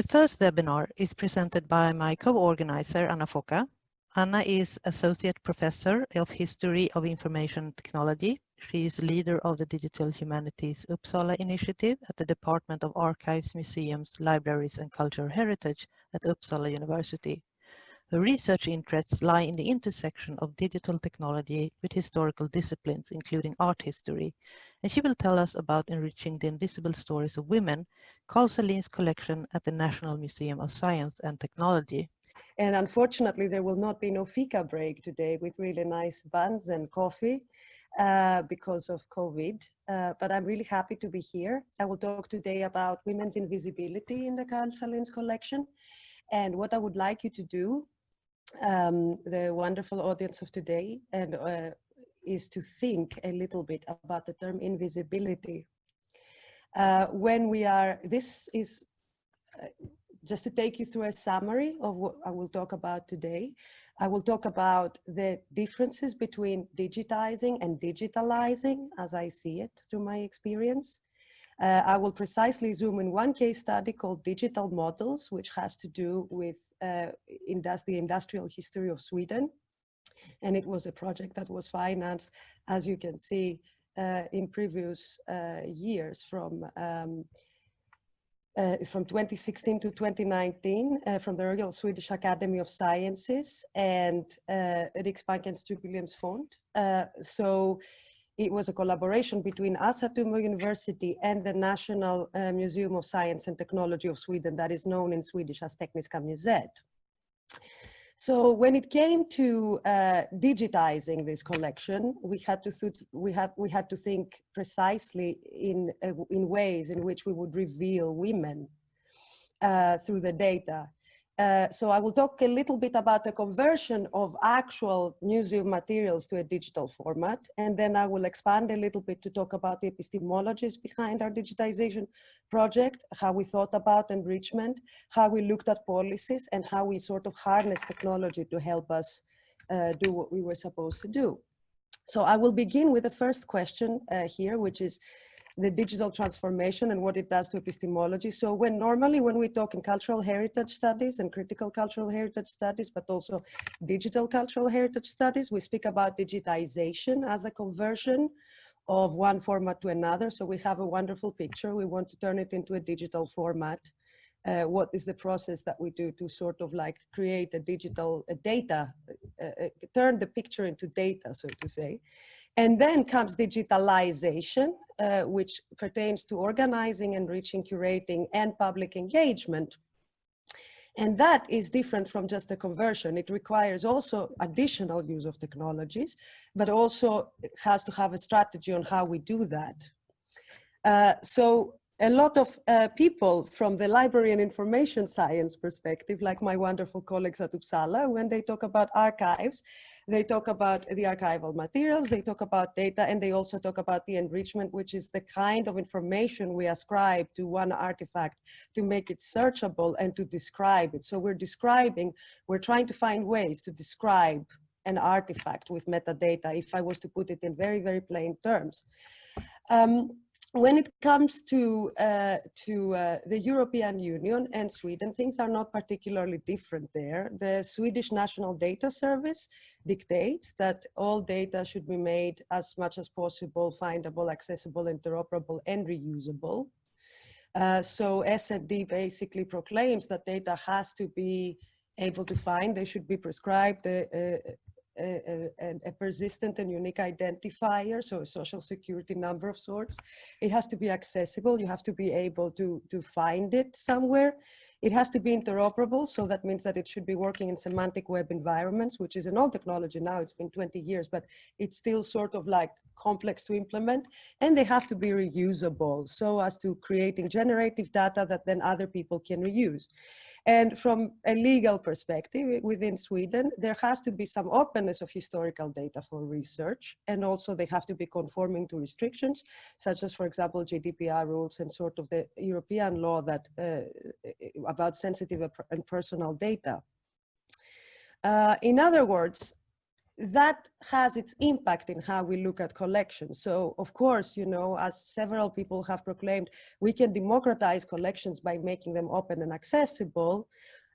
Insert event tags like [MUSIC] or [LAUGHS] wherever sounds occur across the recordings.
The first webinar is presented by my co-organizer, Anna Foka. Anna is Associate Professor of History of Information Technology. She is leader of the Digital Humanities Uppsala Initiative at the Department of Archives, Museums, Libraries and Cultural Heritage at Uppsala University. Her research interests lie in the intersection of digital technology with historical disciplines, including art history. And she will tell us about enriching the invisible stories of women, Carl Sahlin's collection at the National Museum of Science and Technology. And unfortunately, there will not be no fika break today with really nice buns and coffee uh, because of COVID. Uh, but I'm really happy to be here. I will talk today about women's invisibility in the Carl Sahlin's collection. And what I would like you to do, um, the wonderful audience of today, and uh, is to think a little bit about the term invisibility. Uh, when we are, this is uh, just to take you through a summary of what I will talk about today. I will talk about the differences between digitizing and digitalizing as I see it through my experience. Uh, I will precisely zoom in one case study called Digital Models, which has to do with uh, indus the industrial history of Sweden. And it was a project that was financed, as you can see, uh, in previous uh, years from um, uh, from 2016 to 2019 uh, from the Royal Swedish Academy of Sciences and uh, Riksbankens Jubileumsfond. Uh, so it was a collaboration between Assa University and the National uh, Museum of Science and Technology of Sweden that is known in Swedish as Tekniska museet. So when it came to uh, digitizing this collection, we had to we have we had to think precisely in uh, in ways in which we would reveal women uh, through the data. Uh, so I will talk a little bit about the conversion of actual museum materials to a digital format. And then I will expand a little bit to talk about the epistemologies behind our digitization project, how we thought about enrichment, how we looked at policies and how we sort of harness technology to help us uh, do what we were supposed to do. So I will begin with the first question uh, here, which is, the digital transformation and what it does to epistemology. So when normally when we talk in cultural heritage studies and critical cultural heritage studies, but also digital cultural heritage studies, we speak about digitization as a conversion of one format to another. So we have a wonderful picture. We want to turn it into a digital format. Uh, what is the process that we do to sort of like create a digital a data, uh, uh, turn the picture into data, so to say. And then comes digitalization, uh, which pertains to organizing, enriching, curating, and public engagement. And that is different from just a conversion. It requires also additional use of technologies, but also has to have a strategy on how we do that. Uh, so a lot of uh, people from the library and information science perspective, like my wonderful colleagues at Uppsala, when they talk about archives, they talk about the archival materials, they talk about data, and they also talk about the enrichment, which is the kind of information we ascribe to one artifact to make it searchable and to describe it. So we're describing, we're trying to find ways to describe an artifact with metadata, if I was to put it in very, very plain terms. Um, when it comes to, uh, to uh, the European Union and Sweden, things are not particularly different there. The Swedish National Data Service dictates that all data should be made as much as possible, findable, accessible, interoperable, and reusable. Uh, so SFD basically proclaims that data has to be able to find, they should be prescribed uh, uh, a, a, persistent and unique identifier, so a social security number of sorts. It has to be accessible. You have to be able to, to find it somewhere. It has to be interoperable, so that means that it should be working in semantic web environments, which is an old technology now, it's been 20 years, but it's still sort of like complex to implement, and they have to be reusable, so as to creating generative data that then other people can reuse. And from a legal perspective within Sweden, there has to be some openness of historical data for research. And also they have to be conforming to restrictions, such as, for example, GDPR rules and sort of the European law that uh, about sensitive and personal data. Uh, in other words, that has its impact in how we look at collections. So of course, you know, as several people have proclaimed, we can democratize collections by making them open and accessible.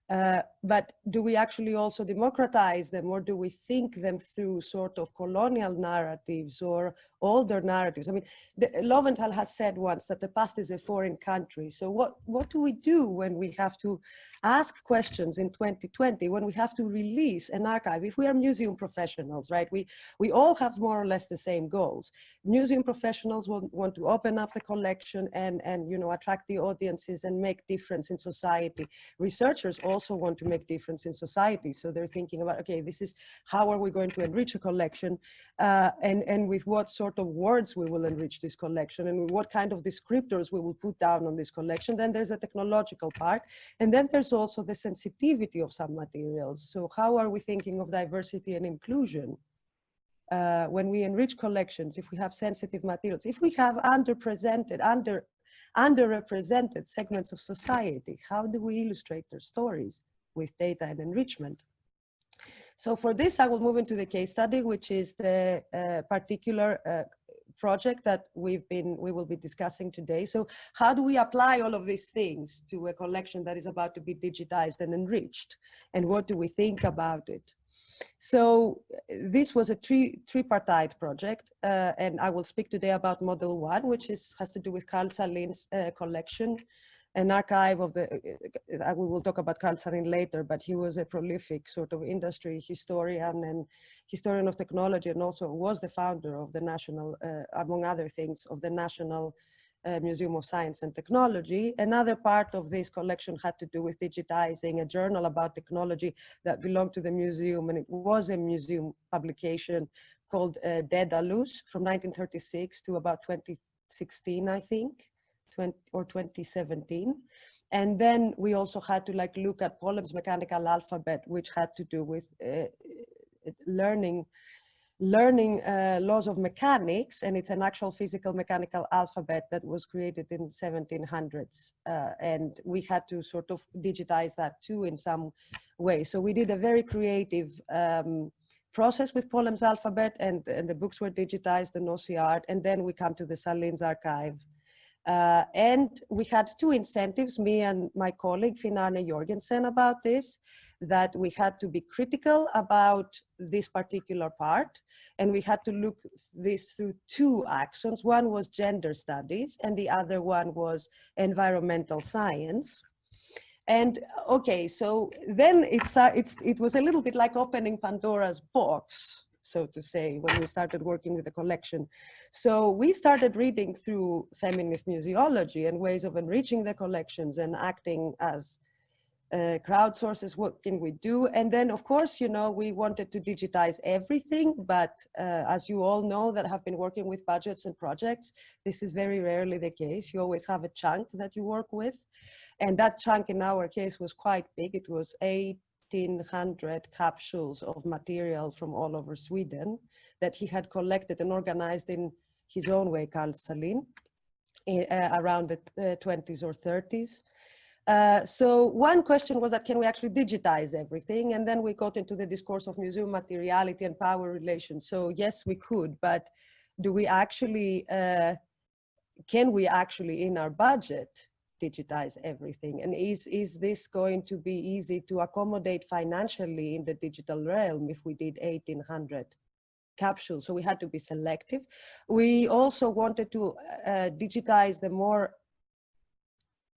Uh, but do we actually also democratize them or do we think them through sort of colonial narratives or older narratives? I mean, the, Lowenthal has said once that the past is a foreign country. So what, what do we do when we have to ask questions in 2020, when we have to release an archive? If we are museum professionals, right, we, we all have more or less the same goals. Museum professionals will want to open up the collection and, and you know, attract the audiences and make difference in society. Researchers also want to make difference in society. So they're thinking about, okay, this is how are we going to enrich a collection uh, and, and with what sort of words we will enrich this collection and what kind of descriptors we will put down on this collection. Then there's a technological part. And then there's also the sensitivity of some materials. So how are we thinking of diversity and inclusion? Uh, when we enrich collections, if we have sensitive materials, if we have underrepresented, under underrepresented segments of society? How do we illustrate their stories with data and enrichment? So for this, I will move into the case study, which is the uh, particular uh, project that we've been, we will be discussing today. So how do we apply all of these things to a collection that is about to be digitized and enriched? And what do we think about it? So this was a three, tripartite project, uh, and I will speak today about model one, which is, has to do with Carl Sahlin's uh, collection, an archive of the, uh, we will talk about Carl Sahlin later, but he was a prolific sort of industry historian and historian of technology, and also was the founder of the national, uh, among other things, of the National uh, Museum of Science and Technology. Another part of this collection had to do with digitizing a journal about technology that belonged to the museum, and it was a museum publication called uh, Daedalus from 1936 to about 2016, I think, 20, or 2017. And then we also had to like look at Polhem's mechanical alphabet, which had to do with uh, learning learning uh, laws of mechanics and it's an actual physical mechanical alphabet that was created in 1700s uh, and we had to sort of digitize that too in some way. So we did a very creative um, process with Polhem's alphabet and, and the books were digitized the OCR and then we come to the Sahlin's archive uh, and we had two incentives, me and my colleague Finn Arne Jorgensen about this, that we had to be critical about this particular part. And we had to look this through two actions. One was gender studies and the other one was environmental science. And okay, so then it's, uh, it's, it was a little bit like opening Pandora's box so to say, when we started working with the collection. So we started reading through feminist museology and ways of enriching the collections and acting as uh, crowdsources, what can we do? And then, of course, you know, we wanted to digitize everything, but uh, as you all know that have been working with budgets and projects, this is very rarely the case. You always have a chunk that you work with. And that chunk in our case was quite big. It was eight 1,500 capsules of material from all over Sweden that he had collected and organized in his own way, Carl Sahlin, uh, around the uh, 20s or 30s. Uh, so one question was that can we actually digitize everything? And then we got into the discourse of museum materiality and power relations. So yes, we could, but do we actually, uh, can we actually in our budget digitize everything? And is, is this going to be easy to accommodate financially in the digital realm if we did 1800 capsules? So we had to be selective. We also wanted to uh, digitize the more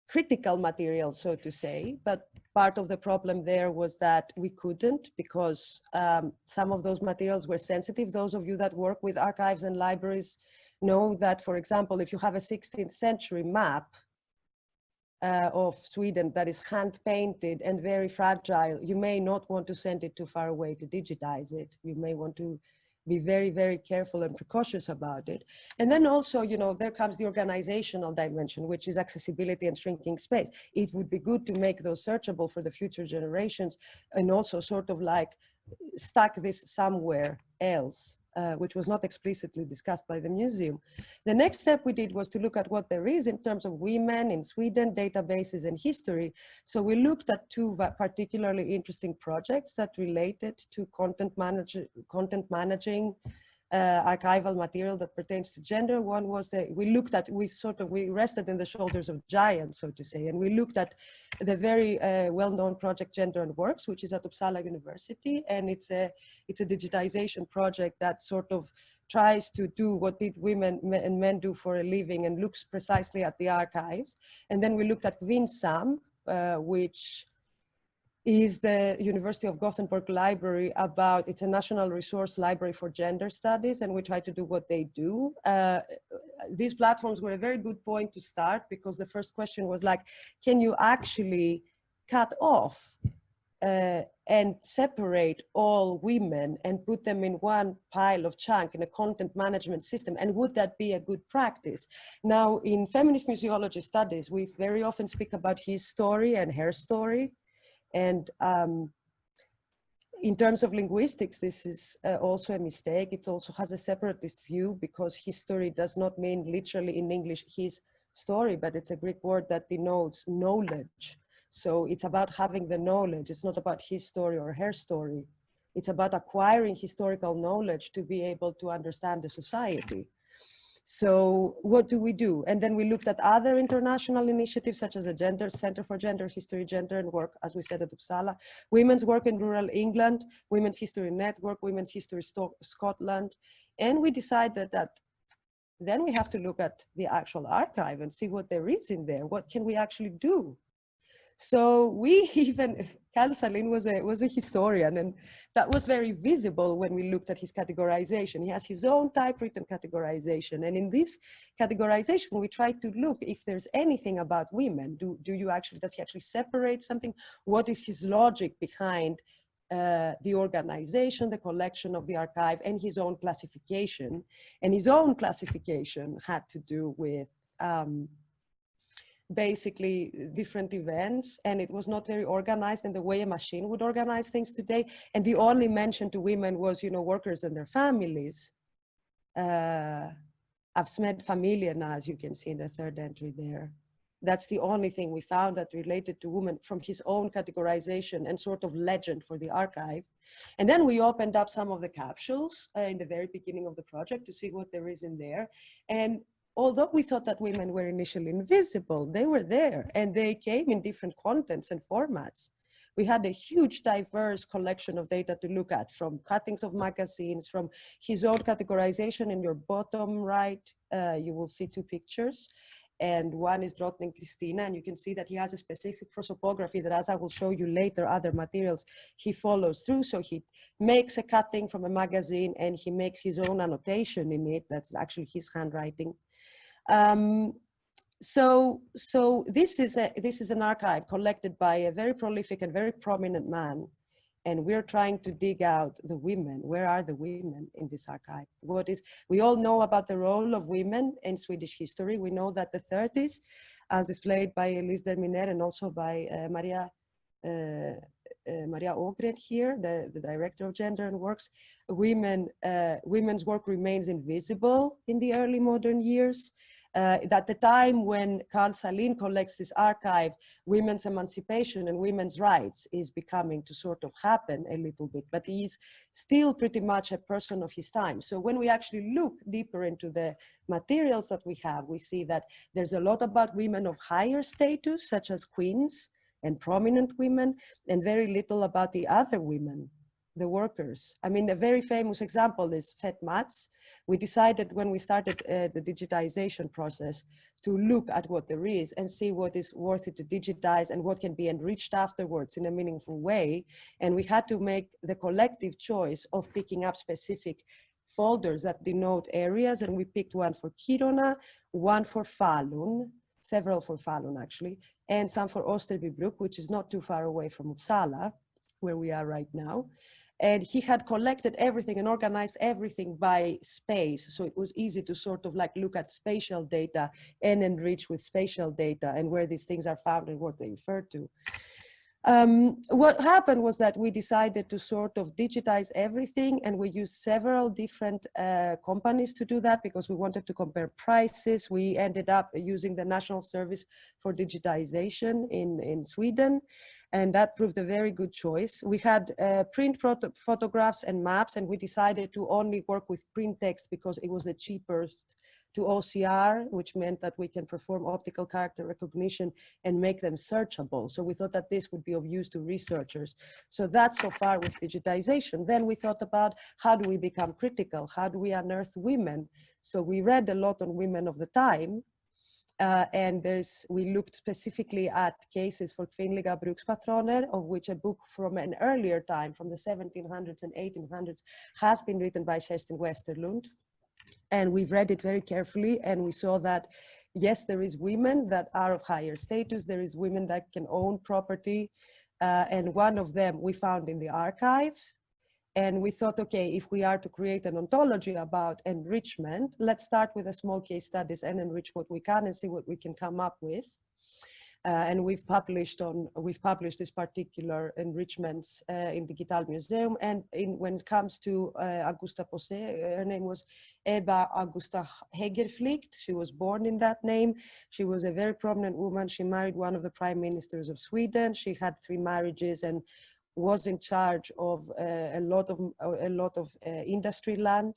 critical material, so to say, but part of the problem there was that we couldn't because um, some of those materials were sensitive. Those of you that work with archives and libraries know that, for example, if you have a 16th century map, uh, of Sweden that is hand painted and very fragile, you may not want to send it too far away to digitize it. You may want to be very, very careful and precautious about it. And then also, you know, there comes the organizational dimension, which is accessibility and shrinking space. It would be good to make those searchable for the future generations and also sort of like stack this somewhere else uh, which was not explicitly discussed by the museum. The next step we did was to look at what there is in terms of women in Sweden, databases and history. So we looked at two particularly interesting projects that related to content, manage content managing archival material that pertains to gender. One was that we looked at, we sort of, we rested in the shoulders of giants, so to say, and we looked at the very uh, well-known project Gender and Works, which is at Uppsala University, and it's a, it's a digitization project that sort of tries to do what did women and men do for a living and looks precisely at the archives. And then we looked at Kvinnsam, uh, which is the University of Gothenburg Library about, it's a national resource library for gender studies and we try to do what they do. Uh, these platforms were a very good point to start because the first question was like, can you actually cut off uh, and separate all women and put them in one pile of chunk in a content management system? And would that be a good practice? Now in feminist museology studies we very often speak about his story and her story and um, in terms of linguistics, this is uh, also a mistake. It also has a separatist view because history does not mean literally in English his story, but it's a Greek word that denotes knowledge. So it's about having the knowledge. It's not about his story or her story. It's about acquiring historical knowledge to be able to understand the society. So what do we do? And then we looked at other international initiatives such as the Gender Center for Gender History, Gender and Work, as we said at Uppsala, Women's Work in Rural England, Women's History Network, Women's History Sto Scotland. And we decided that then we have to look at the actual archive and see what there is in there. What can we actually do? So we [LAUGHS] even, Carl Sahlin was a, was a historian and that was very visible when we looked at his categorization. He has his own typewritten categorization. And in this categorization, we try to look if there's anything about women. Do, do you actually, does he actually separate something? What is his logic behind uh, the organization, the collection of the archive and his own classification. And his own classification had to do with um, basically different events and it was not very organized in the way a machine would organize things today. And the only mention to women was, you know, workers and their families. Uh, Avsmed now, as you can see in the third entry there. That's the only thing we found that related to women from his own categorization and sort of legend for the archive. And then we opened up some of the capsules uh, in the very beginning of the project to see what there is in there. And although we thought that women were initially invisible, they were there and they came in different contents and formats. We had a huge diverse collection of data to look at from cuttings of magazines, from his own categorization in your bottom right, uh, you will see two pictures. And one is Drottning Kristina, and you can see that he has a specific prosopography that as I will show you later, other materials he follows through. So he makes a cutting from a magazine and he makes his own annotation in it. That's actually his handwriting. Um, so, so this is a this is an archive collected by a very prolific and very prominent man, and we're trying to dig out the women. Where are the women in this archive? What is we all know about the role of women in Swedish history. We know that the 30s, as displayed by Elise Dermineur and also by uh, Maria. Uh, uh, Maria Ågren here, the, the director of Gender and Works, women, uh, women's work remains invisible in the early modern years uh, at the time when Carl Sahlin collects this archive, women's emancipation and women's rights is becoming to sort of happen a little bit, but he's still pretty much a person of his time. So when we actually look deeper into the materials that we have, we see that there's a lot about women of higher status, such as queens and prominent women, and very little about the other women the workers. I mean, a very famous example is Fet Mats. We decided when we started uh, the digitization process to look at what there is and see what is worth it to digitize and what can be enriched afterwards in a meaningful way. And we had to make the collective choice of picking up specific folders that denote areas. And we picked one for Kiruna, one for Falun, several for Falun actually, and some for Österbybruk, which is not too far away from Uppsala, where we are right now and he had collected everything and organized everything by space. So it was easy to sort of like look at spatial data and enrich with spatial data and where these things are found and what they refer to. Um, what happened was that we decided to sort of digitize everything and we used several different uh, companies to do that because we wanted to compare prices. We ended up using the National Service for Digitization in, in Sweden and that proved a very good choice. We had uh, print photographs and maps and we decided to only work with print text because it was the cheapest to OCR, which meant that we can perform optical character recognition and make them searchable. So we thought that this would be of use to researchers. So that's so far with digitization. Then we thought about how do we become critical? How do we unearth women? So we read a lot on women of the time, uh, and there's, we looked specifically at cases for kvinnliga brukspatroner, of which a book from an earlier time, from the 1700s and 1800s, has been written by Kerstin Westerlund. And we've read it very carefully and we saw that yes there is women that are of higher status there is women that can own property uh, and one of them we found in the archive and we thought okay if we are to create an ontology about enrichment let's start with a small case studies and enrich what we can and see what we can come up with uh, and we've published on we've published this particular enrichments uh, in Digital Museum. And in, when it comes to uh, Augusta Posse, her name was Ebba Augusta Hägerflycht. She was born in that name. She was a very prominent woman. She married one of the prime ministers of Sweden. She had three marriages and was in charge of uh, a lot of a lot of uh, industry land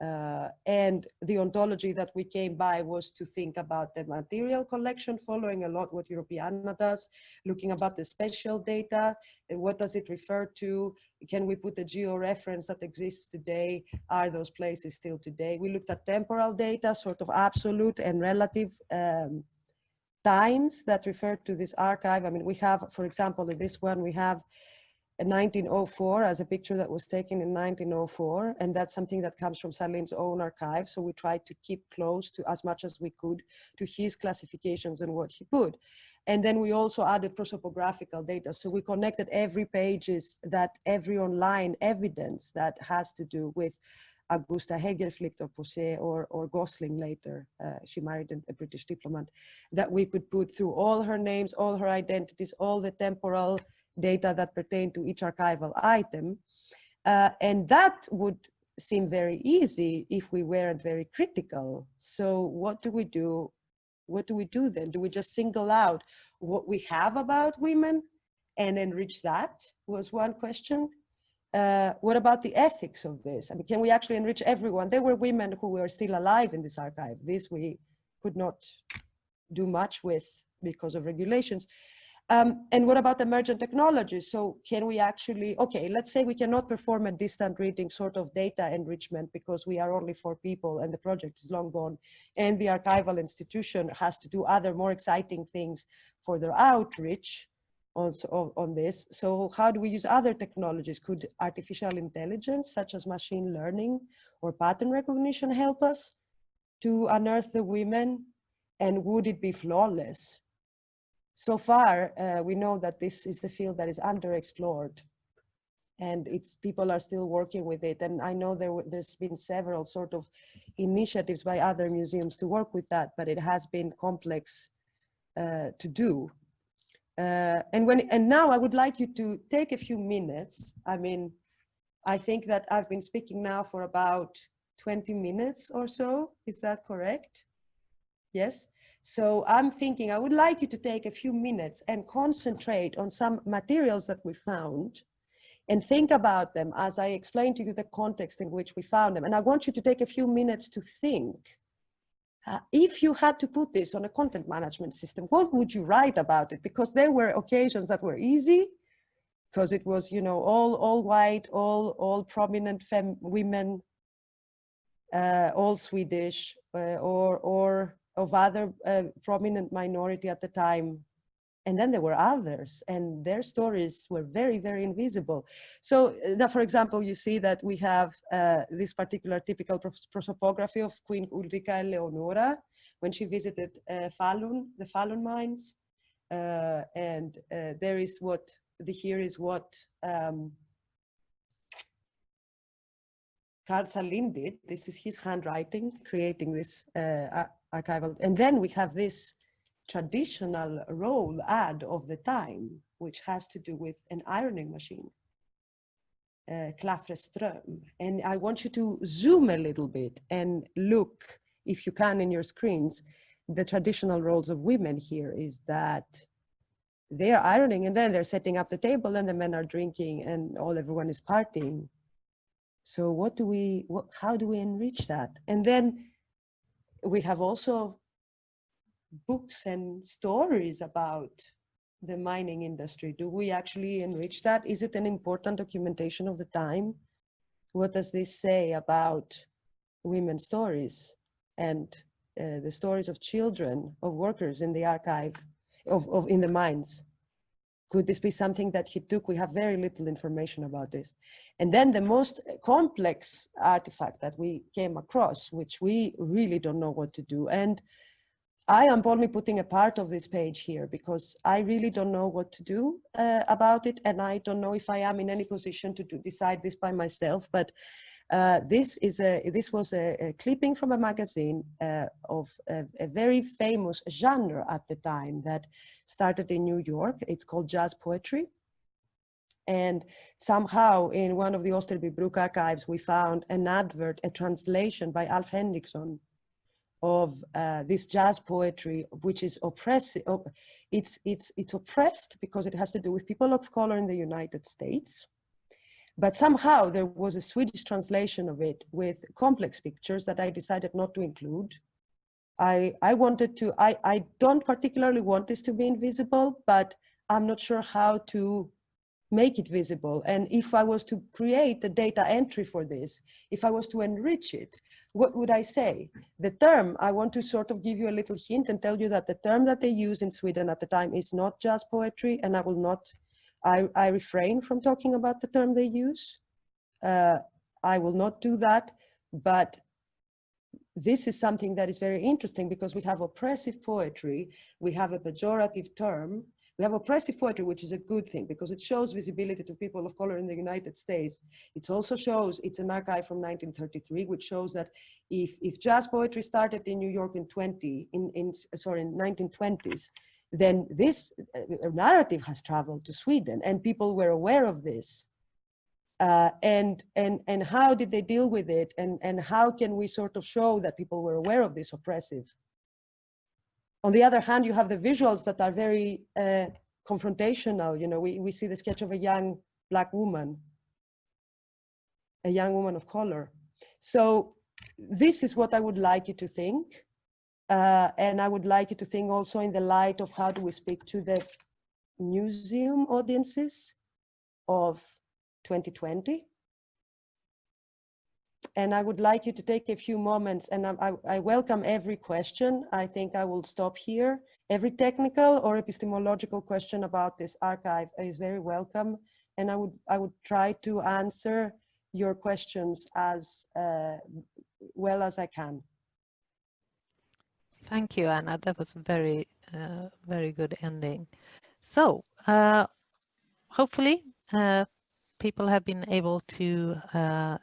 uh, and the ontology that we came by was to think about the material collection, following a lot what Europeana does, looking about the spatial data, what does it refer to, can we put a geo-reference that exists today, are those places still today? We looked at temporal data, sort of absolute and relative um, times that refer to this archive. I mean, we have, for example, in this one, we have 1904 as a picture that was taken in 1904 and that's something that comes from Sahlin's own archive. So we tried to keep close to as much as we could to his classifications and what he put. And then we also added prosopographical data. So we connected every pages that every online evidence that has to do with Augusta or Posse or, or Gosling later, uh, she married a British diplomat, that we could put through all her names, all her identities, all the temporal data that pertain to each archival item. Uh, and that would seem very easy if we weren't very critical. So what do we do? What do we do then? Do we just single out what we have about women and enrich that was one question. Uh, what about the ethics of this? I mean, can we actually enrich everyone? There were women who were still alive in this archive. This we could not do much with because of regulations. Um, and what about emergent technologies? So can we actually, okay, let's say we cannot perform a distant reading sort of data enrichment because we are only four people and the project is long gone and the archival institution has to do other more exciting things for their outreach on, on this. So how do we use other technologies? Could artificial intelligence such as machine learning or pattern recognition help us to unearth the women? And would it be flawless? so far, uh, we know that this is the field that is underexplored and it's people are still working with it. And I know there, there's been several sort of initiatives by other museums to work with that, but it has been complex uh, to do. Uh, and when and now I would like you to take a few minutes. I mean, I think that I've been speaking now for about 20 minutes or so. Is that correct? Yes. So I'm thinking I would like you to take a few minutes and concentrate on some materials that we found and think about them as I explain to you the context in which we found them. And I want you to take a few minutes to think. Uh, if you had to put this on a content management system, what would you write about it? Because there were occasions that were easy, because it was, you know, all, all white, all, all prominent fem women, uh, all Swedish, uh, or, or of other uh, prominent minority at the time. And then there were others and their stories were very, very invisible. So uh, now, for example, you see that we have uh, this particular typical prosopography of Queen Ulrika Eleonora when she visited uh, Falun, the Falun mines. Uh, and uh, there is what, the here is what um, Carl Sahlin did. This is his handwriting, creating this uh, archival. And then we have this traditional role ad of the time which has to do with an ironing machine, uh, Klafreström. And I want you to zoom a little bit and look, if you can in your screens, the traditional roles of women here is that they're ironing and then they're setting up the table and the men are drinking and all everyone is partying. So what do we, what, how do we enrich that? And then we have also books and stories about the mining industry. Do we actually enrich that? Is it an important documentation of the time? What does this say about women's stories and uh, the stories of children, of workers in the archive, of, of in the mines? Could this be something that he took? We have very little information about this. And then the most complex artifact that we came across, which we really don't know what to do. And I am only putting a part of this page here because I really don't know what to do uh, about it. And I don't know if I am in any position to do, decide this by myself. But uh, this is a this was a, a clipping from a magazine uh, of a, a, very famous genre at the time that started in New York. It's called jazz poetry. And somehow in one of the Österby archives, we found an advert, a translation by Alf Henriksson of uh, this jazz poetry, which is oppressive. It's, it's, it's oppressed because it has to do with people of color in the United States. But somehow there was a Swedish translation of it with complex pictures that I decided not to include. I, I wanted to, I, I don't particularly want this to be invisible, but I'm not sure how to make it visible. And if I was to create a data entry for this, if I was to enrich it, what would I say? The term, I want to sort of give you a little hint and tell you that the term that they use in Sweden at the time is not jazz poetry, and I will not, I, I refrain from talking about the term they use. Uh, I will not do that, but this is something that is very interesting because we have oppressive poetry, we have a pejorative term, we have oppressive poetry, which is a good thing because it shows visibility to people of color in the United States. It also shows, it's an archive from 1933, which shows that if, if jazz poetry started in New York in 20, in, in sorry, in 1920s, then this uh, narrative has traveled to Sweden and people were aware of this. Uh, and, and, and how did they deal with it? And, and how can we sort of show that people were aware of this oppressive on the other hand, you have the visuals that are very uh, confrontational. You know, we, we see the sketch of a young black woman, a young woman of color. So this is what I would like you to think. Uh, and I would like you to think also in the light of how do we speak to the museum audiences of 2020 and I would like you to take a few moments and I, I, I, welcome every question. I think I will stop here. Every technical or epistemological question about this archive is very welcome. And I would, I would try to answer your questions as uh, well as I can. Thank you, Anna. That was very, uh, very good ending. So uh, hopefully uh, people have been able to uh,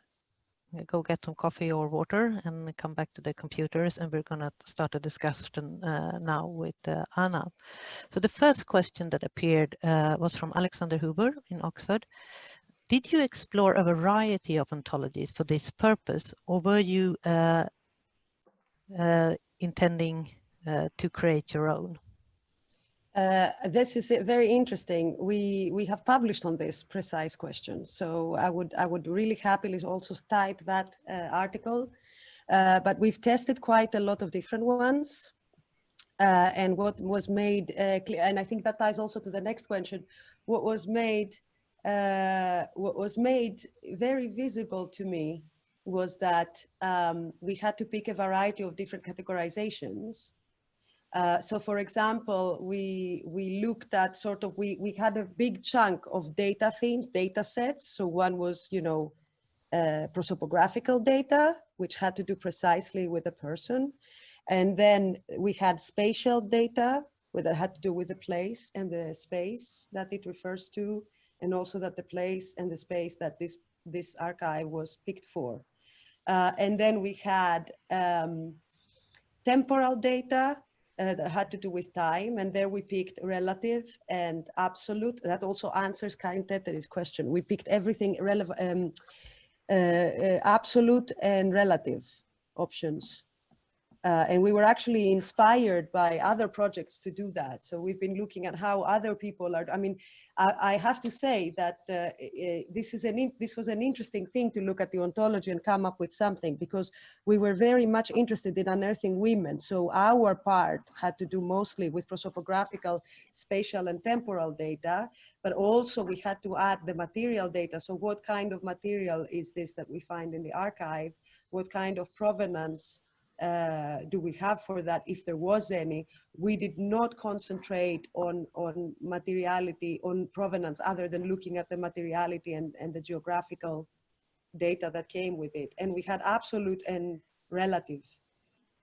go get some coffee or water and come back to the computers and we're going to start a discussion uh, now with uh, Anna. So the first question that appeared uh, was from Alexander Huber in Oxford. Did you explore a variety of ontologies for this purpose or were you uh, uh, intending to create your own? Uh, this is very interesting. We we have published on this precise question, so I would I would really happily also type that uh, article. Uh, but we've tested quite a lot of different ones, uh, and what was made uh, clear, and I think that ties also to the next question. What was made what was made very visible to me was that um, we had to pick a variety of different categorizations uh, so for example, we, we looked at sort of, we, we had a big chunk of data themes, data sets. So one was, you know, uh, prosopographical data, which had to do precisely with a person. And then we had spatial data, that had to do with the place and the space that it refers to, and also that the place and the space that this, this archive was picked for. Uh, and then we had um, temporal data, uh, that had to do with time. And there we picked relative and absolute. That also answers Karin Teteri's question. We picked everything relevant, um, uh, uh, absolute and relative options. Uh, and we were actually inspired by other projects to do that. So we've been looking at how other people are, I mean, I, I have to say that uh, this, is an this was an interesting thing to look at the ontology and come up with something because we were very much interested in unearthing women. So our part had to do mostly with prosopographical, spatial and temporal data, but also we had to add the material data. So what kind of material is this that we find in the archive? What kind of provenance uh, do we have for that? If there was any we did not concentrate on on materiality on provenance other than looking at the materiality and and the geographical data that came with it. And we had absolute and relative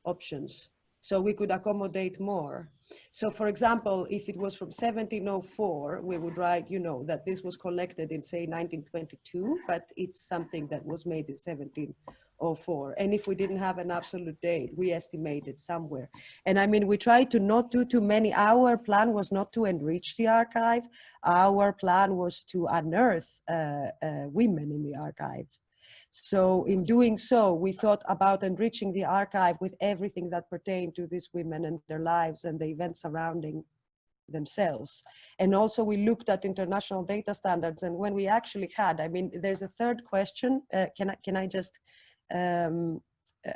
options so we could accommodate more. So for example if it was from 1704 we would write you know that this was collected in say 1922 but it's something that was made in 17 04. And if we didn't have an absolute date, we estimated somewhere. And I mean, we tried to not do too many. Our plan was not to enrich the archive. Our plan was to unearth uh, uh, women in the archive. So in doing so, we thought about enriching the archive with everything that pertained to these women and their lives and the events surrounding themselves. And also we looked at international data standards and when we actually had, I mean, there's a third question. Uh, can, I, can I just um,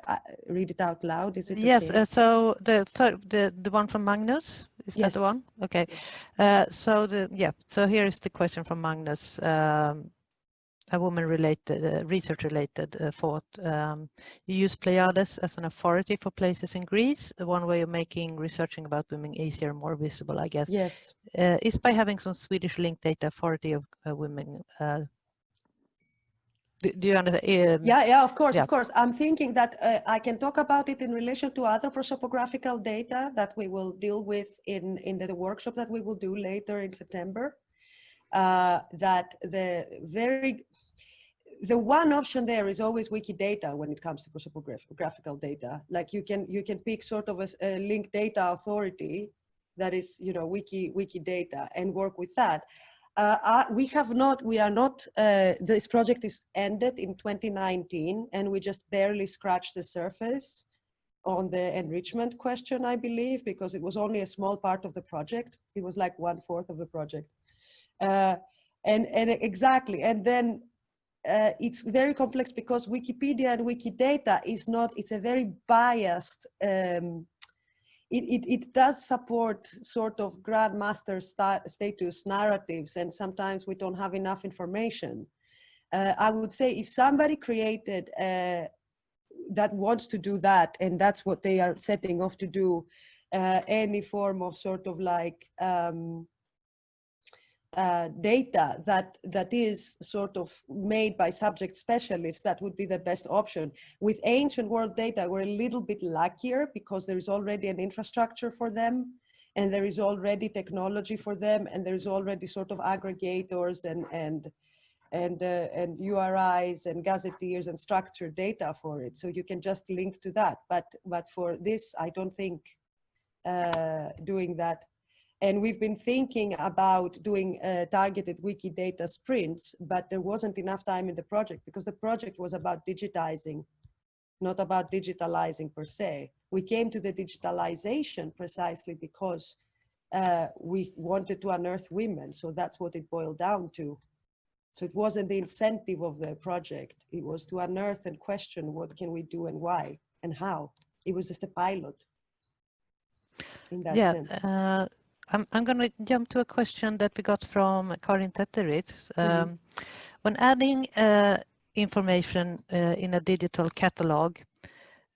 uh, read it out loud? Is it yes? Okay? Uh, so the third, the the one from Magnus is yes. that the one? Okay. Uh, so the yeah. So here is the question from Magnus. Um, a woman-related, uh, research-related uh, thought. Um, you use Pleiades as an authority for places in Greece. One way of making researching about women easier, more visible, I guess. Yes. Uh, is by having some Swedish linked data authority of uh, women do, do you understand? Um, yeah, yeah, of course, yeah. of course. I'm thinking that uh, I can talk about it in relation to other prosopographical data that we will deal with in, in the workshop that we will do later in September. Uh, that the very, the one option there is always Wikidata when it comes to prosopographical data. Like you can, you can pick sort of a, a linked data authority that is, you know, wiki, Wikidata and work with that. Uh, uh, we have not, we are not, uh, this project is ended in 2019 and we just barely scratched the surface on the enrichment question, I believe, because it was only a small part of the project. It was like one fourth of the project. Uh, and, and exactly, and then uh, it's very complex because Wikipedia and Wikidata is not, it's a very biased um, it, it, it does support sort of grandmaster sta status narratives and sometimes we don't have enough information. Uh, I would say if somebody created uh, that wants to do that and that's what they are setting off to do, uh, any form of sort of like um, uh, data that that is sort of made by subject specialists, that would be the best option. With ancient world data, we're a little bit luckier because there is already an infrastructure for them and there is already technology for them and there is already sort of aggregators and and and uh, and URIs and gazetteers and structured data for it. So you can just link to that. But but for this, I don't think uh, doing that and we've been thinking about doing uh, targeted Wikidata sprints, but there wasn't enough time in the project because the project was about digitizing, not about digitalizing per se. We came to the digitalization precisely because uh, we wanted to unearth women. So that's what it boiled down to. So it wasn't the incentive of the project. It was to unearth and question what can we do and why and how. It was just a pilot in that yeah, sense. Uh, I'm, I'm going to jump to a question that we got from Karin Tetteritz. Mm-hmm. Um, mm -hmm. When adding uh, information uh, in a digital catalog,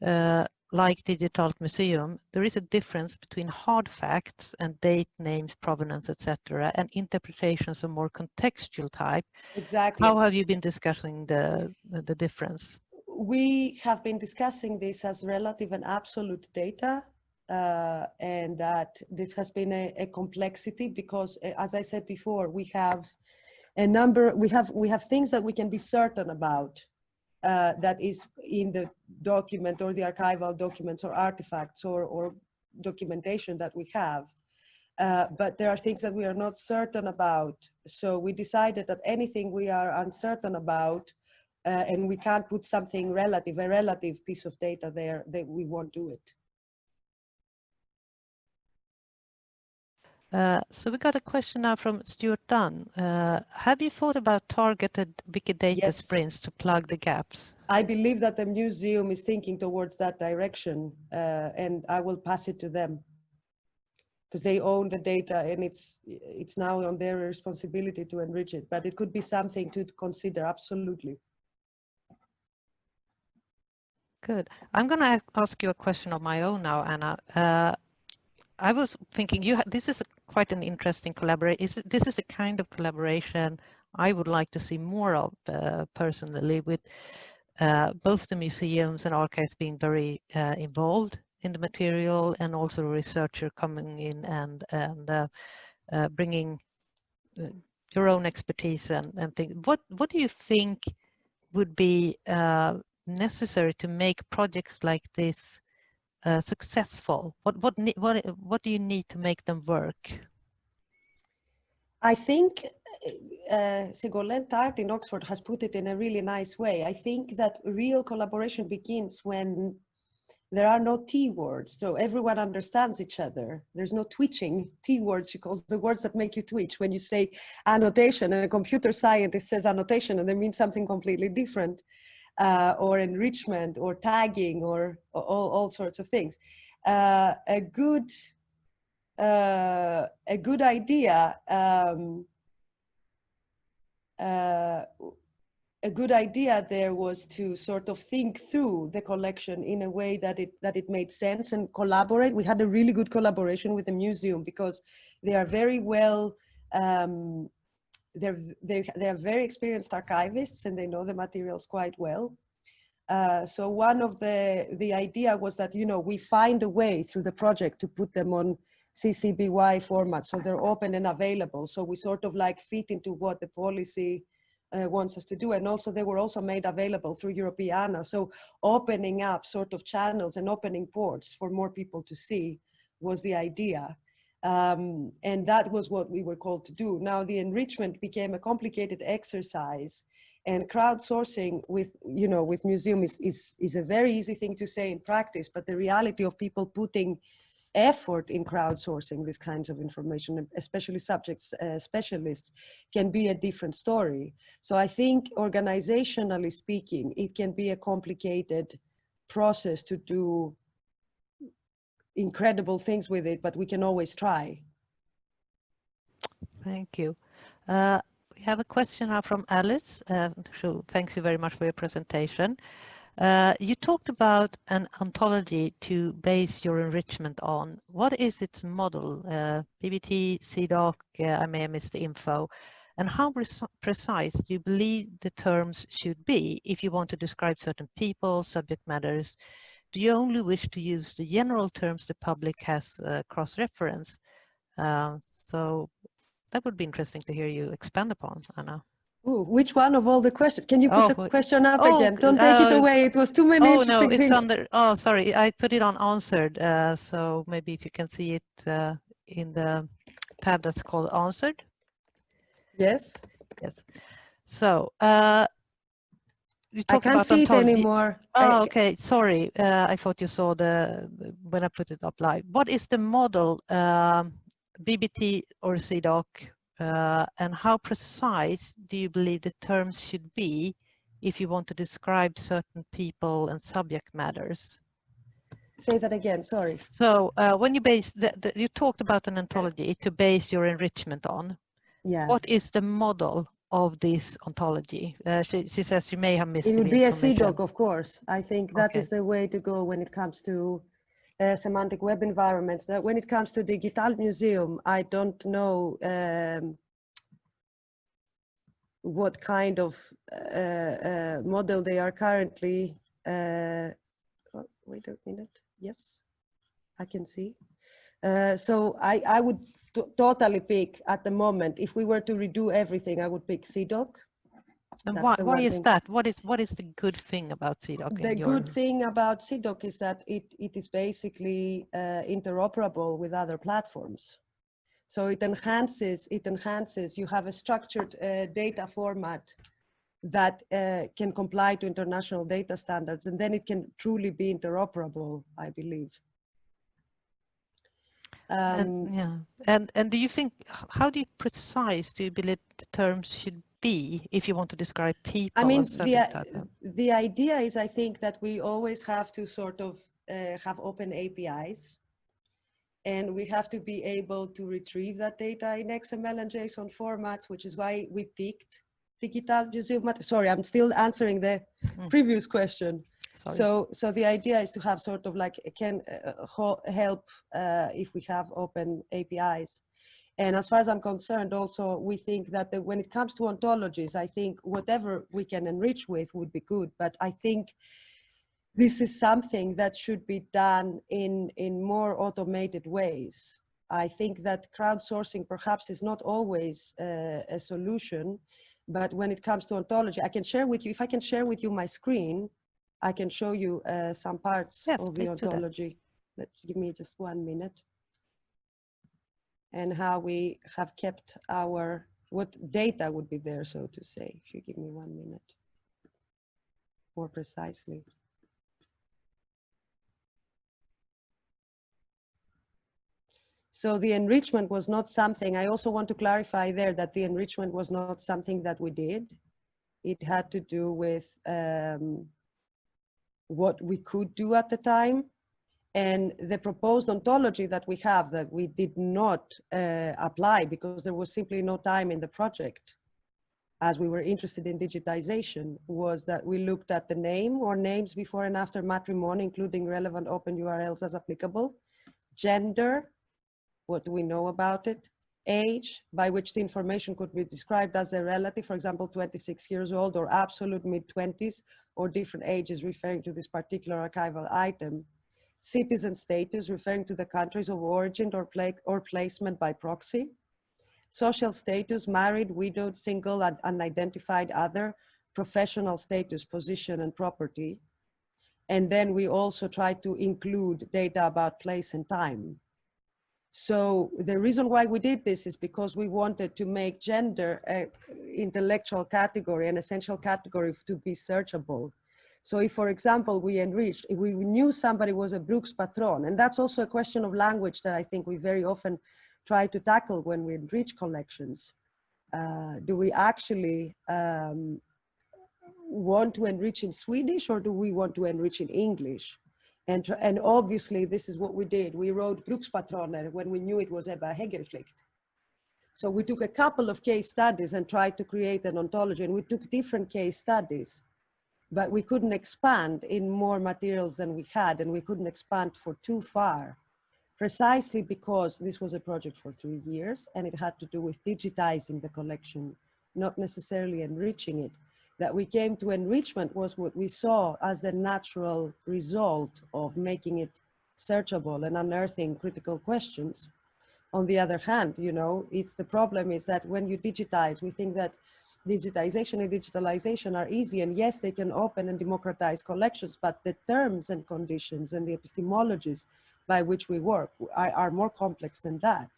uh, like Digital Museum, there is a difference between hard facts and date, names, provenance, etc., and interpretations of more contextual type. Exactly. How have you been discussing the, the difference? We have been discussing this as relative and absolute data uh, and that this has been a, a, complexity because uh, as I said before, we have a number, we have, we have things that we can be certain about uh, that is in the document or the archival documents or artifacts or, or documentation that we have. Uh, but there are things that we are not certain about. So we decided that anything we are uncertain about uh, and we can't put something relative, a relative piece of data there, that we won't do it. So we got a question now from Stuart Dunn. Uh, have you thought about targeted Wikidata Yes. sprints to plug the gaps? I believe that the museum is thinking towards that direction uh, and I will pass it to them because they own the data and it's it's now on their responsibility to enrich it but it could be something to consider absolutely Good. I'm going to ask you a question of my own now, Anna. Uh, I was thinking you this is a, quite an interesting collaboration. Is this is the kind of collaboration I would like to see more of uh, personally, with uh, both the museums and archives being very uh, involved in the material, and also researcher coming in and and uh, uh, bringing uh, your own expertise and and think. What what do you think would be necessary to make projects like this uh, successful? What what what what do you need to make them work? I think uh, Ségolène Tarte in Oxford has put it in a really nice way. I think that real collaboration begins when there are no T words, so everyone understands each other. There's no twitching. T words, she calls the words that make you twitch. When you say annotation, and a computer scientist says annotation, and they mean something completely different, uh, or enrichment, or tagging, or all, all sorts of things. Uh, a good uh, a good idea um, uh, a good idea there was to sort of think through the collection in a way that it that it made sense and collaborate. We had a really good collaboration with the museum because they are very well um, they're they, they are very experienced archivists and they know the materials quite well. Uh, so one of the the idea was that you know we find a way through the project to put them on CC BY format, so they're open and available. So we sort of like fit into what the policy uh, wants us to do. And also they were also made available through Europeana. So opening up sort of channels and opening ports for more people to see was the idea. Um, and that was what we were called to do. Now the enrichment became a complicated exercise and crowdsourcing with, you know, with museum is, is, is a very easy thing to say in practice, but the reality of people putting effort in crowdsourcing these kinds of information, especially subjects, uh, specialists, can be a different story. So I think organizationally speaking, it can be a complicated process to do incredible things with it, but we can always try. Thank you. Uh, we have a question now from Alice. Uh, so thanks you very much for your presentation. Uh, you talked about an ontology to base your enrichment on. What is its model? Uh, BBT, CIDOC, uh, I may have missed the info. And how precise do you believe the terms should be if you want to describe certain people, subject matters? Do you only wish to use the general terms the public has uh, cross-reference? Uh, so that would be interesting to hear you expand upon, Anna. Ooh, which one of all the questions? Can you put Oh, the question up Oh, again? Don't take it uh, away. It was too many Oh, no, it's things. under, oh, sorry, I put it on answered. Uh, so maybe if you can see it uh, in the tab that's called answered. Yes, Yes. So you I can't about see it anymore. Oh, okay. Sorry. Uh, I thought you saw the, the- when I put it up live. What is the model, um, BBT or CIDOC, uh, and how precise do you believe the terms should be if you want to describe certain people and subject matters? Say that again, sorry. So uh, when you base, the, the, you talked about an ontology to base your enrichment on. Yeah. What is the model of this ontology? Uh, she, she says you may have missed It would be a. CIDOC, of course. I think that is Okay. the way to go when it comes to uh, semantic web environments. Now, when it comes to Digital Museum, I don't know um, what kind of uh, uh, model they are currently. Uh, oh, wait a minute. Yes, I can see. Uh, so I, I would totally pick at the moment, if we were to redo everything, I would pick CIDOC. And That's why, why is thing. that? What is what is the good thing about CIDOC? The your- good thing about CIDOC is that it, it is basically uh, interoperable with other platforms. So it enhances, it enhances, you have a structured uh, data format that uh, can comply to international data standards, and then it can truly be interoperable, I believe. Um, and, yeah, and and do you think how do you precise do you believe the terms should be if you want to describe people? I mean, the, the idea is, I think, that we always have to sort of uh, have open APIs. And we have to be able to retrieve that data in XML and JSON formats, which is why we picked Digital Sorry, I'm still answering the Mm. previous question. Sorry. So, so the idea is to have sort of like can uh, help uh, if we have open APIs. And as far as I'm concerned, also we think that the, when it comes to ontologies, I think whatever we can enrich with would be good. But I think this is something that should be done in in more automated ways. I think that crowdsourcing perhaps is not always uh, a solution, but when it comes to ontology, I can share with you. If I can share with you my screen, I can show you uh, some parts Yes, of the ontology. Let's give me just one minute. And how we have kept our, what data would be there, so to say, if you give me one minute. More precisely. So the enrichment was not something, I also want to clarify there that the enrichment was not something that we did. It had to do with um, what we could do at the time. And the proposed ontology that we have that we did not uh, apply because there was simply no time in the project as we were interested in digitization was that we looked at the name or names before and after matrimony, including relevant open URLs as applicable, gender, what do we know about it, age, by which the information could be described as a relative, for example, 26 years old or absolute mid-20s or different ages referring to this particular archival item, citizen status referring to the countries of origin or, pla or placement by proxy, social status, married, widowed, single, and unidentified other, professional status, position, and property. And then we also try to include data about place and time. So the reason why we did this is because we wanted to make gender an intellectual category, an essential category to be searchable. So if, for example, we enriched, if we knew somebody was a brukspatron, and that's also a question of language that I think we very often try to tackle when we enrich collections. Uh, do we actually um, want to enrich in Swedish or do we want to enrich in English? And, and obviously this is what we did. We wrote Brukspatroner when we knew it was Ebba Hegerflicht. So we took a couple of case studies and tried to create an ontology and we took different case studies, but we couldn't expand in more materials than we had and we couldn't expand for too far precisely because this was a project for three years and it had to do with digitizing the collection, not necessarily enriching it. That we came to enrichment was what we saw as the natural result of making it searchable and unearthing critical questions. On the other hand, you know, it's the problem is that when you digitize, we think that digitization and digitalization are easy and yes, they can open and democratize collections, but the terms and conditions and the epistemologies by which we work are, are more complex than that.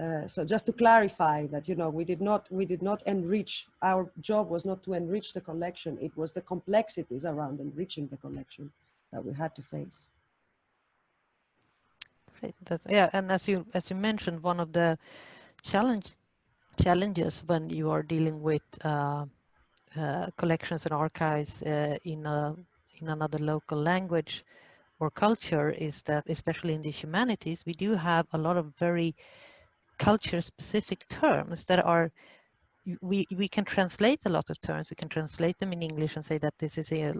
Uh, so just to clarify that, you know, we did not, we did not enrich, our job was not to enrich the collection, it was the complexities around enriching the collection that we had to face. Great. That's, yeah, and as you as you mentioned, one of the challenge challenges when you are dealing with uh, uh, collections and archives uh, in a in another local language or culture is that, especially in the humanities, we do have a lot of very culture-specific terms that are we we can translate a lot of terms. We can translate them in English and say that this is a.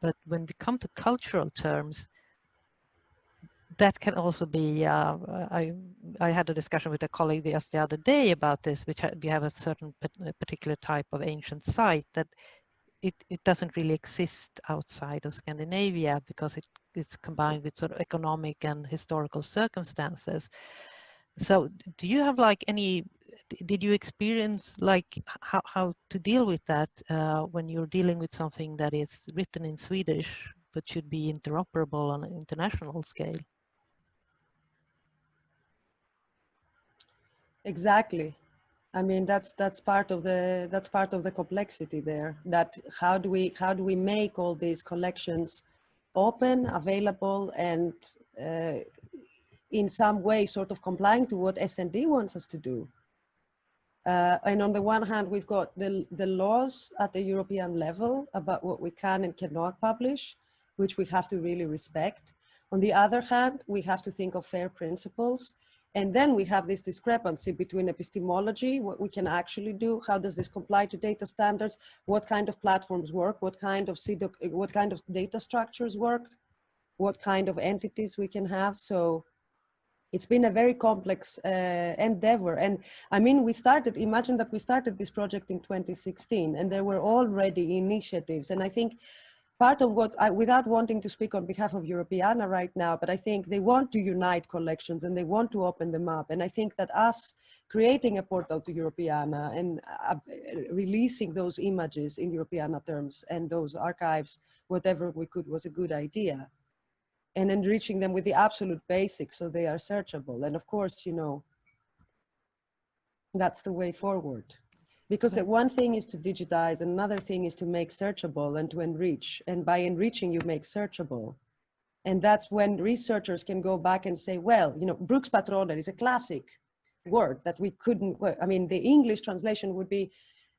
But when we come to cultural terms, that can also be. Uh, I I had a discussion with a colleague just the other day about this, which we have a certain particular type of ancient site that it, it doesn't really exist outside of Scandinavia because it, it's combined with sort of economic and historical circumstances. So do you have like any did you experience like how, how to deal with that uh, when you're dealing with something that is written in Swedish but should be interoperable on an international scale? Exactly. I mean that's that's part of the that's part of the complexity there. That how do we how do we make all these collections open, available, and uh, in some way sort of complying to what SND wants us to do. Uh, and on the one hand, we've got the, the laws at the European level about what we can and cannot publish, which we have to really respect. On the other hand, we have to think of fair principles. And then we have this discrepancy between epistemology, what we can actually do, how does this comply to data standards, what kind of platforms work, what kind of, what kind of data structures work, what kind of entities we can have. So it's been a very complex uh, endeavor. And I mean, we started, imagine that we started this project in 2016 and there were already initiatives. And I think part of what, I, without wanting to speak on behalf of Europeana right now, but I think they want to unite collections and they want to open them up. And I think that us creating a portal to Europeana and uh, releasing those images in Europeana terms and those archives, whatever we could was a good idea and enriching them with the absolute basics so they are searchable. And of course, you know, that's the way forward. Because the one thing is to digitize, another thing is to make searchable and to enrich. And by enriching, you make searchable. And that's when researchers can go back and say, well, you know, brukspatroner is a classic word that we couldn't, I mean, the English translation would be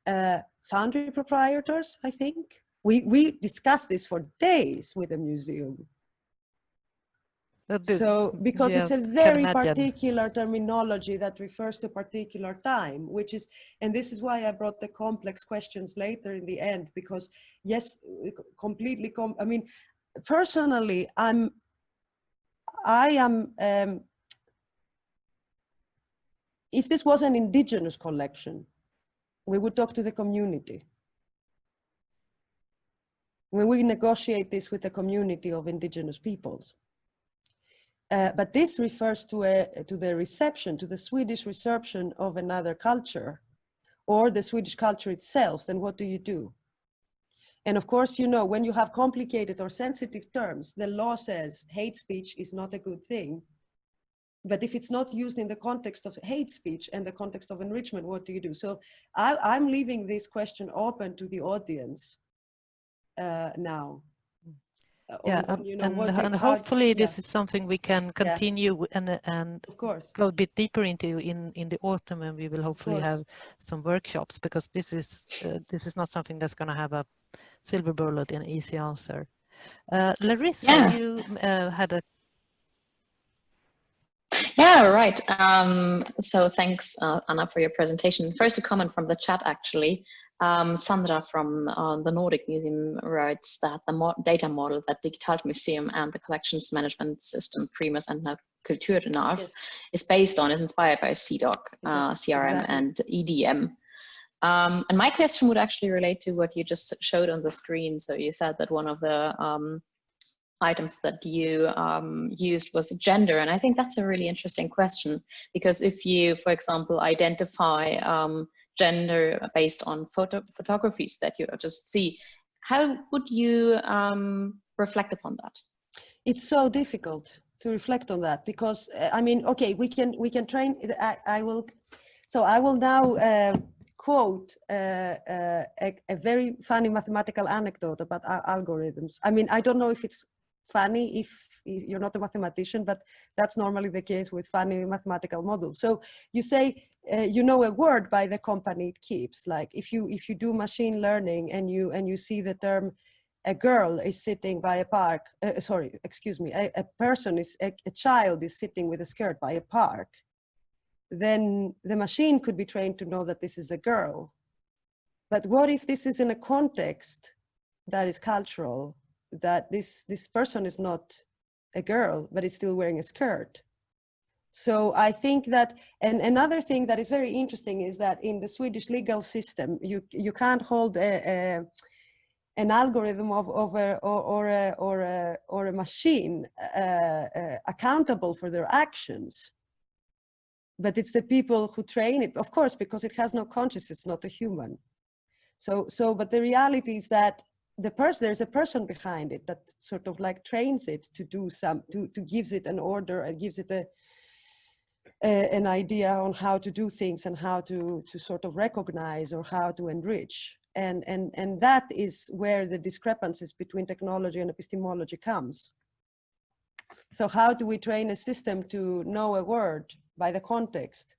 uh, foundry proprietors, I think. We, we discussed this for days with the museum so because yeah, it's a very particular terminology that refers to a particular time which is and this is why i brought the complex questions later in the end because yes completely com i mean personally i'm i am um, if this was an indigenous collection we would talk to the community. When we negotiate this with the community of indigenous peoples uh, but this refers to, a, to the reception, to the Swedish reception of another culture or the Swedish culture itself, then what do you do? And of course, you know, when you have complicated or sensitive terms, the law says hate speech is not a good thing. But if it's not used in the context of hate speech and the context of enrichment, what do you do? So I, am leaving this question open to the audience uh, now yeah on, you know, and, and hopefully yeah. this is something we can continue yeah. and and of course go a bit deeper into in in the autumn and we will hopefully have some workshops because this is uh, this is not something that's going to have a silver bullet and easy answer uh, larissa yeah. you uh, had a yeah, right. Um, so thanks, uh, Anna, for your presentation. First, a comment from the chat, actually. Um, Sandra from uh, the Nordic Museum writes that the mo data model that Digitalt Museum and the collections management system Primus and KulturNav yes. is based on is inspired by CIDOC, uh, CRM exactly. and EDM. Um, and my question would actually relate to what you just showed on the screen. So you said that one of the um, items that you um, used was gender. And I think that's a really interesting question because if you, for example, identify um, gender based on photo photographies that you just see. How would you um, reflect upon that? It's so difficult to reflect on that because uh, I mean, okay, we can we can train. I, I will. So I will now uh, quote uh, uh, a, a, very funny mathematical anecdote about algorithms. I mean, I don't know if it's funny if you're not a mathematician, but that's normally the case with funny mathematical models. So you say, uh, you know a word by the company it keeps. Like if you if you do machine learning and you and you see the term a girl is sitting by a park, uh, sorry, excuse me, a, a person is, a, a, child is sitting with a skirt by a park, then the machine could be trained to know that this is a girl. But what if this is in a context that is cultural, that this, this person is not a girl, but is still wearing a skirt? So I think that, and another thing that is very interesting is that in the Swedish legal system, you, you can't hold a, a an algorithm of, of a, or, or, a, or, a, or a machine uh, uh, accountable for their actions but it's the people who train it, of course, because it has no conscience, it's not a human. So, so, but the reality is that the person, there's a person behind it that sort of like trains it to do some, to, to gives it an order and gives it a, an idea on how to do things and how to, to sort of recognize or how to enrich. And, and, and that is where the discrepancies between technology and epistemology comes. So how do we train a system to know a word by the context,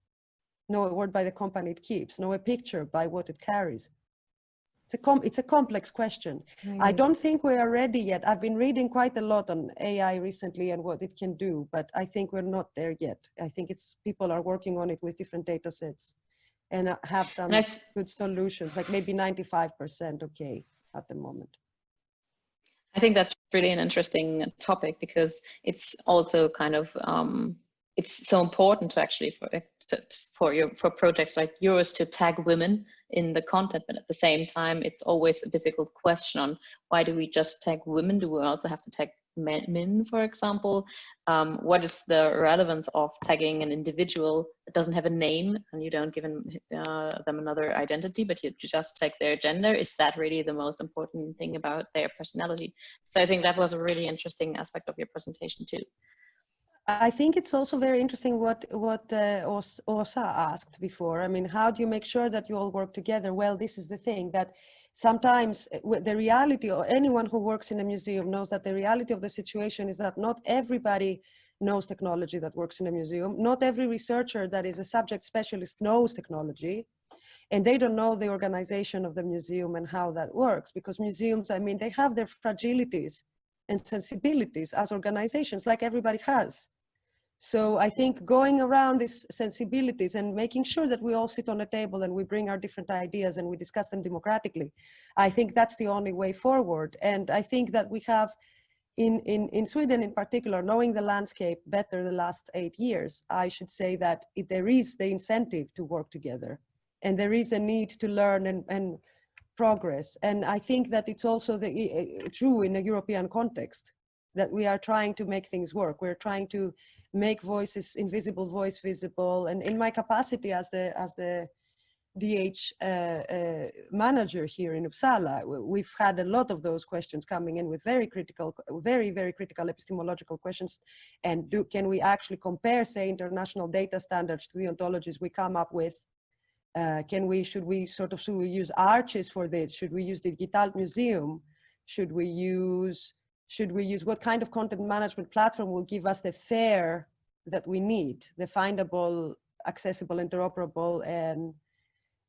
know a word by the company it keeps, know a picture by what it carries? It's a, com it's a complex question. I don't think we are ready yet. I've been reading quite a lot on AI recently and what it can do, but I think we're not there yet. I think it's people are working on it with different data sets and uh, have some good solutions, like maybe 95% okay at the moment. I think that's really an interesting topic because it's also kind of um, it's so important to actually for to, for your for projects like yours to tag women in the content, but at the same time, it's always a difficult question on why do we just tag women? Do we also have to tag men, for example? Um, what is the relevance of tagging an individual that doesn't have a name and you don't give them, uh, them another identity, but you just tag their gender? Is that really the most important thing about their personality? So I think that was a really interesting aspect of your presentation too. I think it's also very interesting what what uh, Osa asked before. I mean, how do you make sure that you all work together? Well, this is the thing that sometimes uh, the reality or anyone who works in a museum knows that the reality of the situation is that not everybody knows technology that works in a museum. Not every researcher that is a subject specialist knows technology and they don't know the organization of the museum and how that works because museums, I mean, they have their fragilities and sensibilities as organizations like everybody has. So I think going around these sensibilities and making sure that we all sit on a table and we bring our different ideas and we discuss them democratically, I think that's the only way forward. And I think that we have, in, in, in Sweden in particular, knowing the landscape better the last eight years, I should say that it, there is the incentive to work together and there is a need to learn and, and progress. And I think that it's also the, uh, true in a European context that we are trying to make things work. We're trying to make voices, invisible voice visible. And in my capacity as the, as the DH uh, uh, manager here in Uppsala, we've had a lot of those questions coming in with very critical, very, very critical epistemological questions. And do, can we actually compare, say, international data standards to the ontologies we come up with? Uh, can we, should we sort of, should we use arches for this? Should we use the Digital Museum? Should we use should we use, what kind of content management platform will give us the fair that we need, the findable, accessible, interoperable, and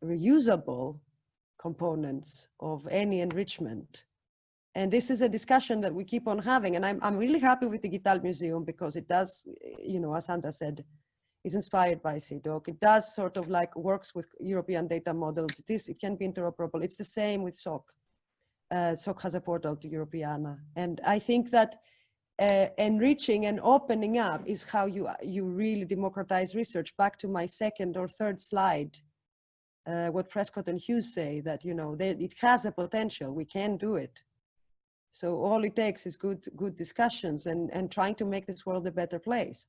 reusable components of any enrichment. And this is a discussion that we keep on having. And I'm, I'm really happy with the Digital Museum because it does, you know, as Sandra said, is inspired by CIDOC. It does sort of like works with European data models. It, is, it can be interoperable. It's the same with SOC uh, SOC has a portal to Europeana. And I think that uh, enriching and opening up is how you, you really democratize research. Back to my second or third slide, uh, what Prescott and Hughes say that, you know, they, it has the potential, we can do it. So all it takes is good, good discussions and, and trying to make this world a better place.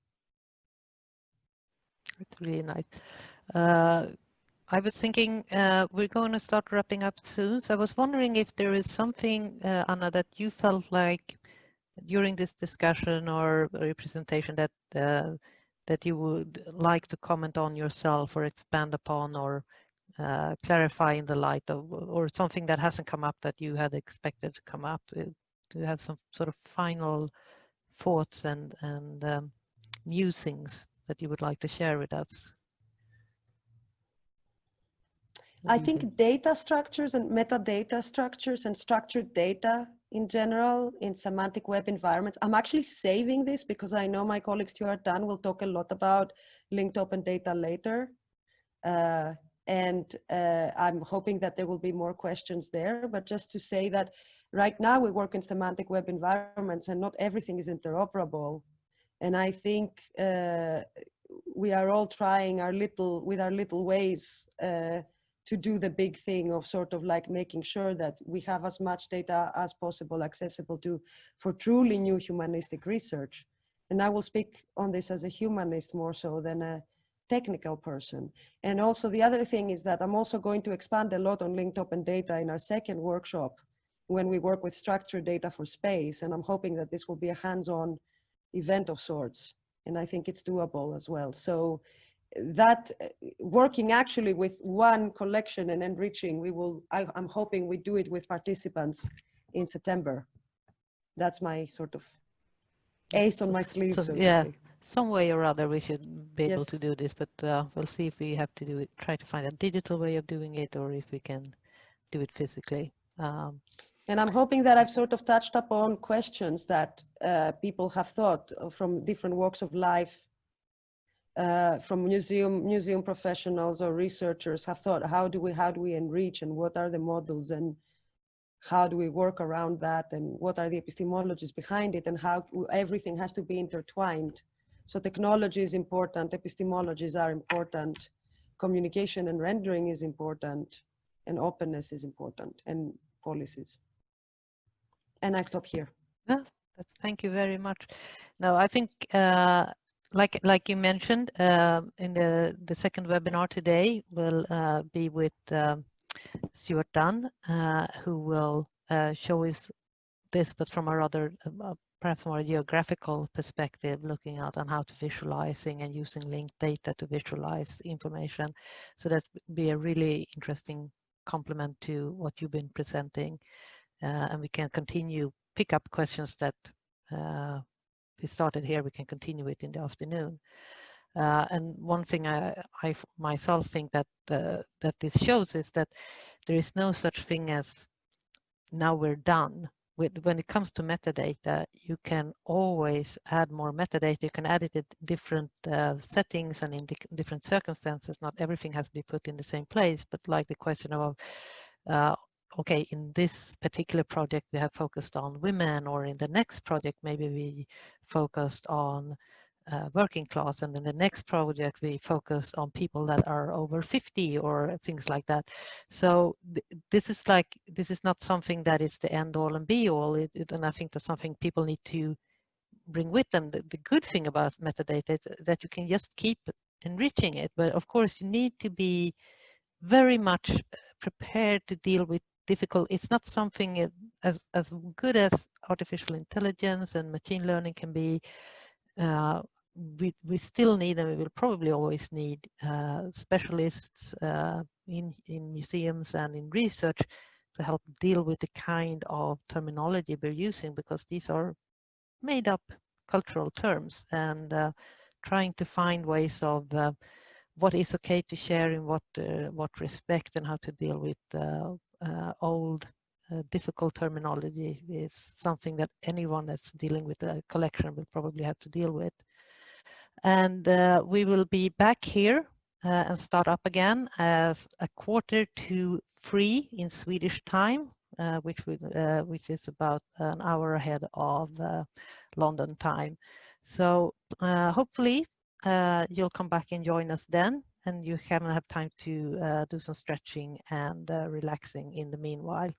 It's really nice. Uh, I was thinking uh, we're going to start wrapping up soon. So I was wondering if there is something, uh, Anna, that you felt like during this discussion or representation that uh, that you would like to comment on yourself or expand upon or uh, clarify in the light of, or something that hasn't come up that you had expected to come up. Uh, do you have some sort of final thoughts and and um, musings that you would like to share with us? I think data structures and metadata structures and structured data in general in semantic web environments. I'm actually saving this because I know my colleague Stuart Dunn will talk a lot about linked open data later. Uh, and uh, I'm hoping that there will be more questions there, but just to say that right now we work in semantic web environments and not everything is interoperable. And I think uh, we are all trying our little, with our little ways uh, to do the big thing of sort of like making sure that we have as much data as possible accessible to for truly new humanistic research. And I will speak on this as a humanist more so than a, technical person. And also the other thing is that I'm also going to expand a lot on linked open data in our second workshop when we work with structured data for space. And I'm hoping that this will be a hands-on event of sorts. And I think it's doable as well. So that uh, working actually with one collection and enriching, we will, I, I'm hoping we do it with participants in September. That's my sort of ace on my sleeve. So, So, yeah. some way or other we should be able Yes. to do this, but uh, we'll see if we have to do it, try to find a digital way of doing it or if we can do it physically. Um, And I'm hoping that I've sort of touched upon questions that uh, people have thought from different walks of life, uh, from museum museum professionals or researchers have thought, how do we how do we enrich and what are the models and how do we work around that and what are the epistemologies behind it and how everything has to be intertwined. So technology is important, epistemologies are important, communication and rendering is important, and openness is important, and policies. And I stop here. That's, thank you very much. No, I think, uh, like like you mentioned, um, in the the second webinar today will uh, be with um, Stuart Dunn, uh, who will uh, show us this, but from a rather uh, perhaps more geographical perspective, looking at on how to visualizing and using linked data to visualize information. So that's be a really interesting complement to what you've been presenting, uh, and we can continue pick up questions that uh, we started here, we can continue it in the afternoon. Uh, and one thing I, I myself think that uh, that this shows is that there is no such thing as now we're done. With, when it comes to metadata, you can always add more metadata. You can add it in different uh, settings and in di- different circumstances. Not everything has to be put in the same place, but like the question of uh, okay, in this particular project we have focused on women, or in the next project maybe we focused on uh, working class, and in the next project we focus on people that are over 50 or things like that. So th this is like this is not something that is the end all and be all, it, it, and I think that's something people need to bring with them. The, the good thing about metadata is that you can just keep enriching it, but of course you need to be very much prepared to deal with difficult. It's not something uh, as as good as artificial intelligence and machine learning can be uh, we we still need and we will probably always need uh, specialists uh, in in museums and in research to help deal with the kind of terminology we're using because these are made up cultural terms and uh, trying to find ways of uh, what is okay to share in what what respect and how to deal with old uh, difficult terminology is something that anyone that's dealing with a collection will probably have to deal with. And uh, we will be back here uh, and start up again as a quarter to three in Swedish time, uh, which, we, uh, which is about an hour ahead of uh, London time. So hopefully you'll come back and join us then and you haven't have time to uh, do some stretching and uh, relaxing in the meanwhile.